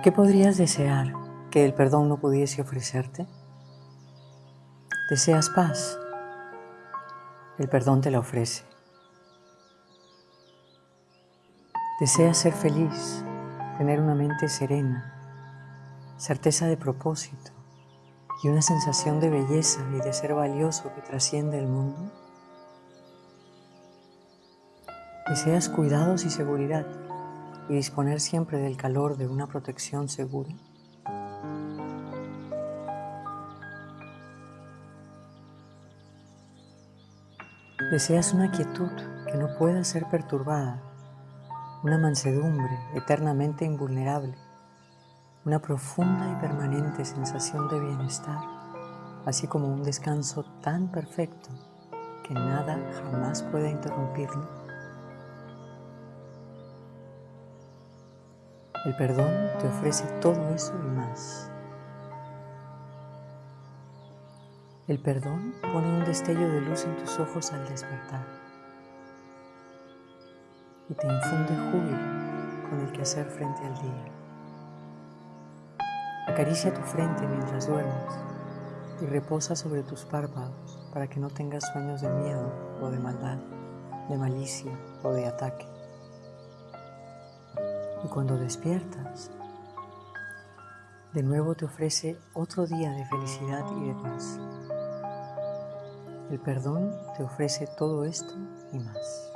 ¿Qué podrías desear que el perdón no pudiese ofrecerte? ¿Deseas paz? El perdón te la ofrece. ¿Deseas ser feliz, tener una mente serena, certeza de propósito y una sensación de belleza y de ser valioso que trasciende el mundo? ¿Deseas cuidados y seguridad? Y disponer siempre del calor de una protección segura? Deseas una quietud que no pueda ser perturbada, una mansedumbre eternamente invulnerable, una profunda y permanente sensación de bienestar, así como un descanso tan perfecto que nada jamás pueda interrumpirlo. El perdón te ofrece todo eso y más. El perdón pone un destello de luz en tus ojos al despertar y te infunde júbilo con el que hacer frente al día. Acaricia tu frente mientras duermes y reposa sobre tus párpados para que no tengas sueños de miedo o de maldad, de malicia o de ataque. Y cuando despiertas, de nuevo te ofrece otro día de felicidad y de paz. El perdón te ofrece todo esto y más.